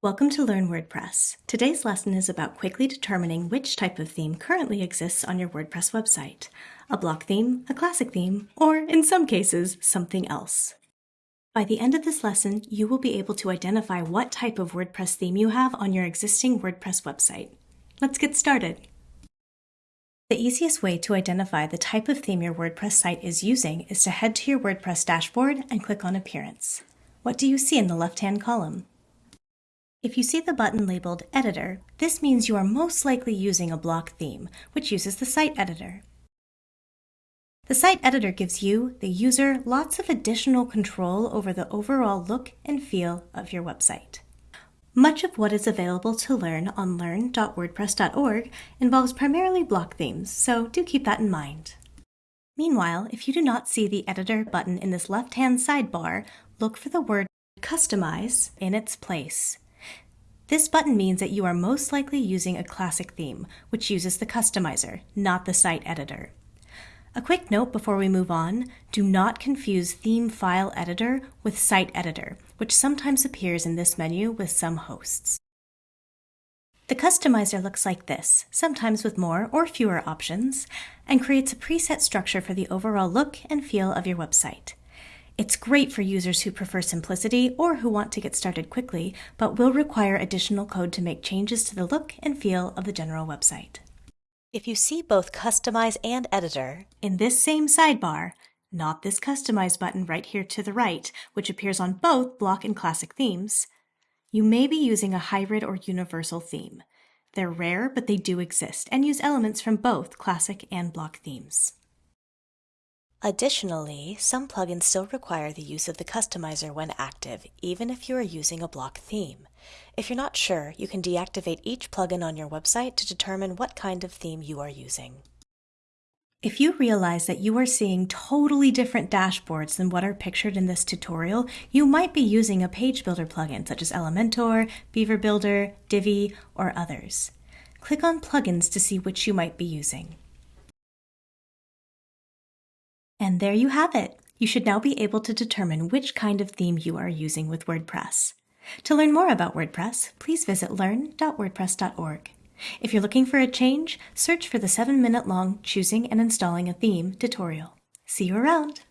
Welcome to Learn WordPress. Today's lesson is about quickly determining which type of theme currently exists on your WordPress website a block theme, a classic theme, or in some cases, something else. By the end of this lesson, you will be able to identify what type of WordPress theme you have on your existing WordPress website. Let's get started. The easiest way to identify the type of theme your WordPress site is using is to head to your WordPress dashboard and click on Appearance. What do you see in the left-hand column? If you see the button labeled Editor, this means you are most likely using a block theme, which uses the Site Editor. The Site Editor gives you, the user, lots of additional control over the overall look and feel of your website. Much of what is available to learn on learn.wordpress.org involves primarily block themes, so do keep that in mind. Meanwhile, if you do not see the Editor button in this left-hand sidebar, look for the word Customize in its place. This button means that you are most likely using a classic theme, which uses the customizer, not the site editor. A quick note before we move on, do not confuse Theme File Editor with Site Editor, which sometimes appears in this menu with some hosts. The customizer looks like this, sometimes with more or fewer options, and creates a preset structure for the overall look and feel of your website. It's great for users who prefer simplicity or who want to get started quickly, but will require additional code to make changes to the look and feel of the general website. If you see both Customize and Editor in this same sidebar, not this Customize button right here to the right, which appears on both Block and Classic themes, you may be using a hybrid or universal theme. They're rare, but they do exist and use elements from both Classic and Block themes. Additionally, some plugins still require the use of the customizer when active, even if you are using a block theme. If you're not sure, you can deactivate each plugin on your website to determine what kind of theme you are using. If you realize that you are seeing totally different dashboards than what are pictured in this tutorial, you might be using a page builder plugin such as Elementor, Beaver Builder, Divi, or others. Click on Plugins to see which you might be using. And there you have it. You should now be able to determine which kind of theme you are using with WordPress. To learn more about WordPress, please visit learn.wordpress.org. If you're looking for a change, search for the 7 minute long Choosing and Installing a Theme tutorial. See you around!